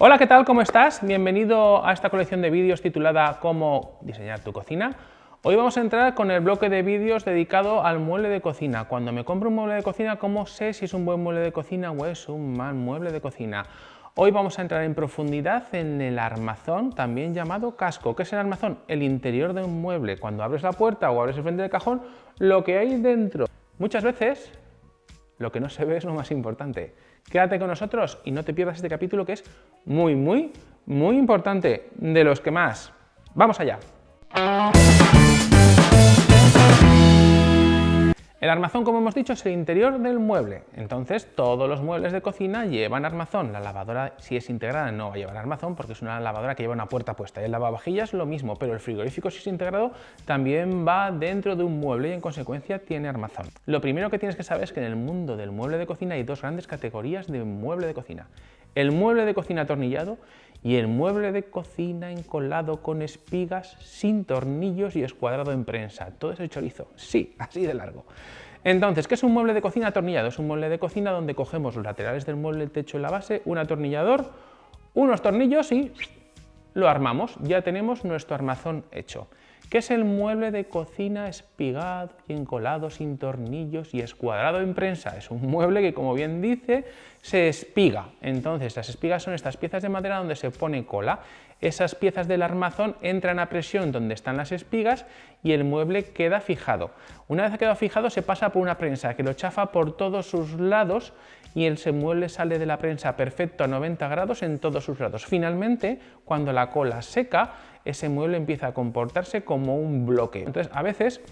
Hola, ¿qué tal? ¿Cómo estás? Bienvenido a esta colección de vídeos titulada Cómo diseñar tu cocina. Hoy vamos a entrar con el bloque de vídeos dedicado al mueble de cocina. Cuando me compro un mueble de cocina, ¿cómo sé si es un buen mueble de cocina o es un mal mueble de cocina? Hoy vamos a entrar en profundidad en el armazón, también llamado casco. ¿Qué es el armazón? El interior de un mueble. Cuando abres la puerta o abres el frente del cajón, lo que hay dentro. Muchas veces lo que no se ve es lo más importante. Quédate con nosotros y no te pierdas este capítulo que es muy, muy, muy importante, de los que más. ¡Vamos allá! El armazón, como hemos dicho, es el interior del mueble. Entonces, todos los muebles de cocina llevan armazón. La lavadora, si es integrada, no va a llevar armazón porque es una lavadora que lleva una puerta puesta. El lavavajillas lo mismo, pero el frigorífico, si es integrado, también va dentro de un mueble y en consecuencia tiene armazón. Lo primero que tienes que saber es que en el mundo del mueble de cocina hay dos grandes categorías de mueble de cocina. El mueble de cocina atornillado y el mueble de cocina encolado con espigas, sin tornillos y escuadrado en prensa. Todo eso chorizo, sí, así de largo. Entonces, ¿qué es un mueble de cocina atornillado? Es un mueble de cocina donde cogemos los laterales del mueble, el techo y la base, un atornillador, unos tornillos y lo armamos. Ya tenemos nuestro armazón hecho. ¿Qué es el mueble de cocina espigado y encolado sin tornillos y escuadrado en prensa? Es un mueble que, como bien dice, se espiga. Entonces, las espigas son estas piezas de madera donde se pone cola. Esas piezas del armazón entran a presión donde están las espigas y el mueble queda fijado. Una vez que quedado fijado, se pasa por una prensa que lo chafa por todos sus lados y el mueble sale de la prensa perfecto a 90 grados en todos sus lados. Finalmente, cuando la cola seca, ese mueble empieza a comportarse como un bloque. Entonces, a veces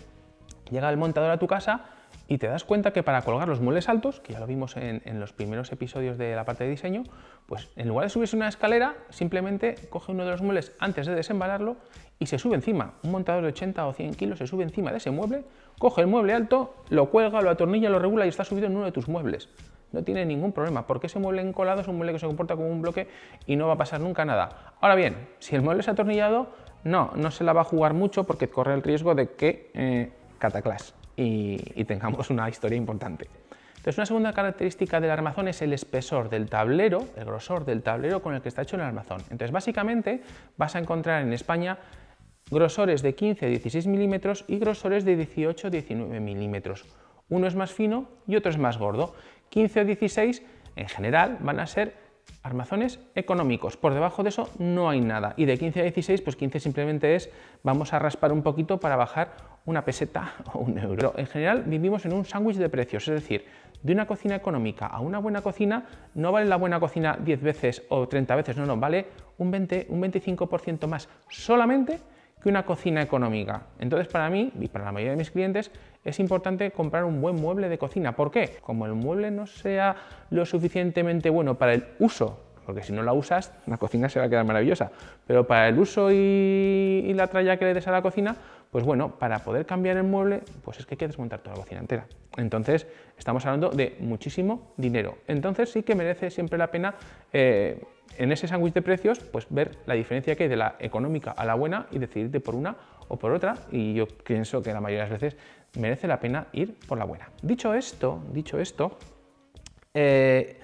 llega el montador a tu casa y te das cuenta que para colgar los muebles altos, que ya lo vimos en, los primeros episodios de la parte de diseño, pues en lugar de subirse una escalera, simplemente coge uno de los muebles antes de desembalarlo y se sube encima. Un montador de 80 o 100 kilos se sube encima de ese mueble, coge el mueble alto, lo cuelga, lo atornilla, lo regula y está subido en uno de tus muebles no tiene ningún problema, porque ese mueble encolado es un mueble que se comporta como un bloque y no va a pasar nunca nada. Ahora bien, si el mueble es atornillado, no, no se la va a jugar mucho porque corre el riesgo de que eh, cataclas y, y tengamos una historia importante. Entonces, una segunda característica del armazón es el espesor del tablero, el grosor del tablero con el que está hecho el armazón. Entonces, básicamente, vas a encontrar en España grosores de 15 16 milímetros y grosores de 18 19 milímetros. Uno es más fino y otro es más gordo. 15 o 16 en general van a ser armazones económicos. Por debajo de eso no hay nada. Y de 15 a 16, pues 15 simplemente es vamos a raspar un poquito para bajar una peseta o un euro. en general vivimos en un sándwich de precios, es decir, de una cocina económica a una buena cocina no vale la buena cocina 10 veces o 30 veces, no, no, vale un 20, un 25% más solamente una cocina económica. Entonces para mí y para la mayoría de mis clientes es importante comprar un buen mueble de cocina. ¿Por qué? Como el mueble no sea lo suficientemente bueno para el uso, porque si no la usas, la cocina se va a quedar maravillosa, pero para el uso y, la tralla que le des a la cocina, pues bueno, para poder cambiar el mueble, pues es que hay que desmontar toda la cocina entera. Entonces, estamos hablando de muchísimo dinero. Entonces sí que merece siempre la pena eh, en ese sándwich de precios, pues ver la diferencia que hay de la económica a la buena y decidirte por una o por otra y yo pienso que la mayoría de las veces merece la pena ir por la buena. Dicho esto, dicho esto eh,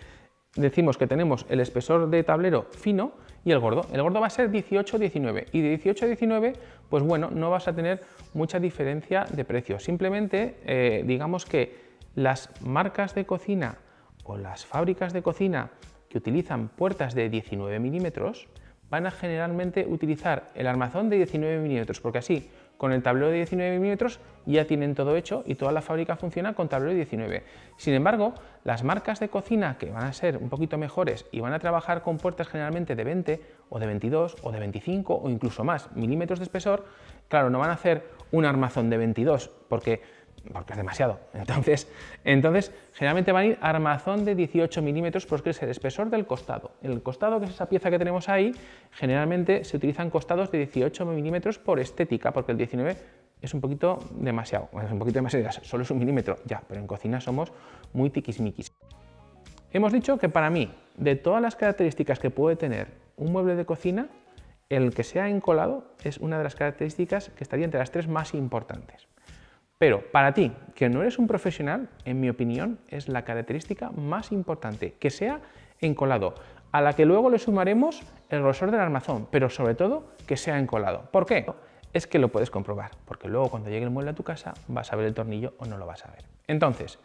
decimos que tenemos el espesor de tablero fino y el gordo. El gordo va a ser 18-19 y de 18-19 pues bueno, no vas a tener mucha diferencia de precio. Simplemente eh, digamos que las marcas de cocina o las fábricas de cocina que utilizan puertas de 19 milímetros van a generalmente utilizar el armazón de 19 milímetros, porque así con el tablero de 19 milímetros ya tienen todo hecho y toda la fábrica funciona con tablero de 19. Sin embargo, las marcas de cocina que van a ser un poquito mejores y van a trabajar con puertas generalmente de 20 o de 22 o de 25 o incluso más milímetros de espesor, claro, no van a hacer un armazón de 22 porque porque es demasiado. Entonces, entonces, generalmente van a ir armazón de 18 milímetros porque es el espesor del costado. El costado, que es esa pieza que tenemos ahí, generalmente se utilizan costados de 18 milímetros por estética, porque el 19 es un poquito demasiado, es un poquito demasiado, solo es un milímetro, ya, pero en cocina somos muy tiquismiquis. Hemos dicho que para mí, de todas las características que puede tener un mueble de cocina, el que sea encolado es una de las características que estaría entre las tres más importantes. Pero para ti, que no eres un profesional, en mi opinión, es la característica más importante, que sea encolado. a la que luego le sumaremos el grosor del armazón, pero sobre todo que sea encolado. ¿Por qué? Es que lo puedes comprobar, porque luego cuando llegue el mueble a tu casa vas a ver el tornillo o no lo vas a ver. Entonces,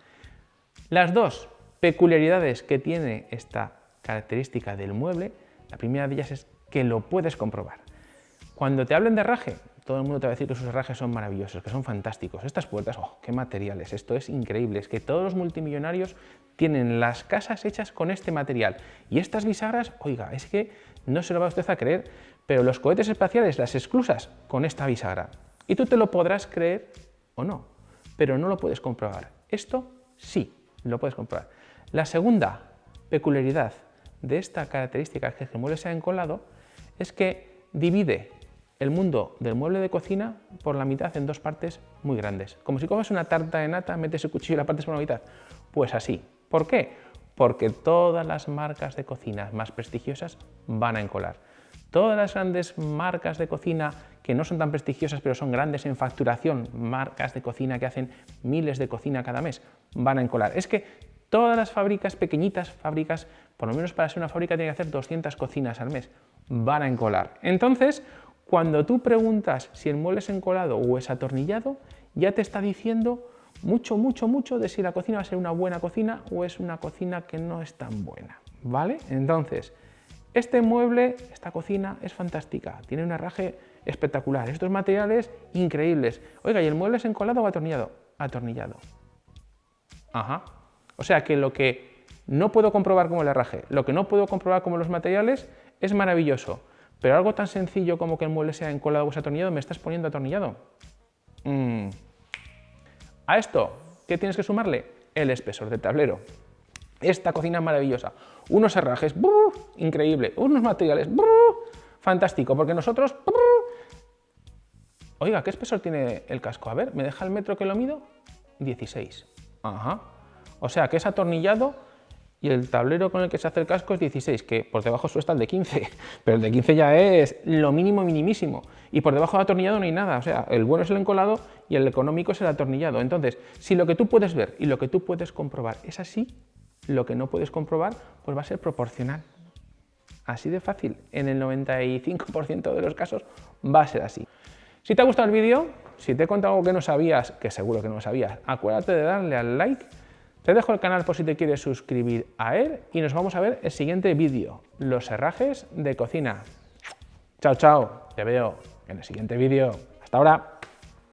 las dos peculiaridades que tiene esta característica del mueble, la primera de ellas es que lo puedes comprobar. Cuando te hablen de herraje, todo el mundo te va a decir que sus herrajes son maravillosos, que son fantásticos. Estas puertas, ¡oh, qué materiales! Esto es increíble, es que todos los multimillonarios tienen las casas hechas con este material. Y estas bisagras, oiga, es que no se lo va usted a creer, pero los cohetes espaciales, las exclusas, con esta bisagra. Y tú te lo podrás creer o no, pero no lo puedes comprobar. Esto sí, lo puedes comprobar. La segunda peculiaridad de esta característica que el mueble sea encolado es que divide el mundo del mueble de cocina por la mitad en dos partes muy grandes. Como si coges una tarta de nata, metes el cuchillo y la partes por la mitad. Pues así. ¿Por qué? Porque todas las marcas de cocina más prestigiosas van a encolar. Todas las grandes marcas de cocina que no son tan prestigiosas pero son grandes en facturación, marcas de cocina que hacen miles de cocina cada mes, van a encolar. Es que todas las fábricas pequeñitas, fábricas, por lo menos para ser una fábrica tiene que hacer 200 cocinas al mes, van a encolar. Entonces, cuando tú preguntas si el mueble es encolado o es atornillado, ya te está diciendo mucho, mucho, mucho de si la cocina va a ser una buena cocina o es una cocina que no es tan buena, ¿vale? Entonces, este mueble, esta cocina es fantástica, tiene un herraje espectacular, estos materiales increíbles. Oiga, ¿y el mueble es encolado o atornillado? Atornillado. Ajá. O sea que lo que no puedo comprobar como el herraje, lo que no puedo comprobar como los materiales, es maravilloso. Pero algo tan sencillo como que el mueble sea encolado o atornillado, ¿me estás poniendo atornillado? Mm. A esto, ¿qué tienes que sumarle? El espesor del tablero. Esta cocina maravillosa. Unos herrajes, increíble. Unos materiales, fantástico, porque nosotros... Oiga, ¿qué espesor tiene el casco? A ver, ¿me deja el metro que lo mido? 16. Ajá. O sea, que es atornillado y el tablero con el que se hace el casco es 16, que por debajo está el de 15, pero el de 15 ya es lo mínimo minimísimo, y por debajo del atornillado no hay nada, o sea, el bueno es el encolado y el económico es el atornillado. Entonces, si lo que tú puedes ver y lo que tú puedes comprobar es así, lo que no puedes comprobar pues va a ser proporcional. Así de fácil, en el 95% de los casos va a ser así. Si te ha gustado el vídeo, si te he contado algo que no sabías, que seguro que no sabías, acuérdate de darle al like, te dejo el canal por si te quieres suscribir a él y nos vamos a ver el siguiente vídeo, los herrajes de cocina. Chao, chao, te veo en el siguiente vídeo. Hasta ahora.